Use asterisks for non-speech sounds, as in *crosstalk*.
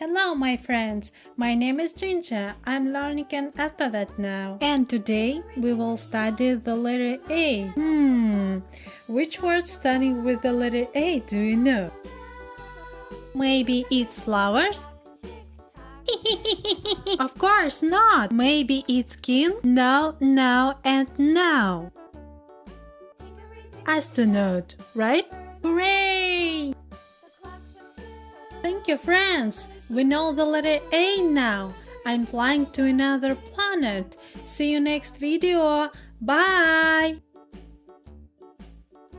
Hello my friends, my name is Ginger. I'm learning an alphabet now. And today we will study the letter A. Hmm, which word starting with the letter A do you know? Maybe it's flowers? *laughs* of course not. Maybe it's skin? No, no, and now. Astronaut, right? Hooray! Thank you, friends! We know the letter A now. I'm flying to another planet. See you next video. Bye!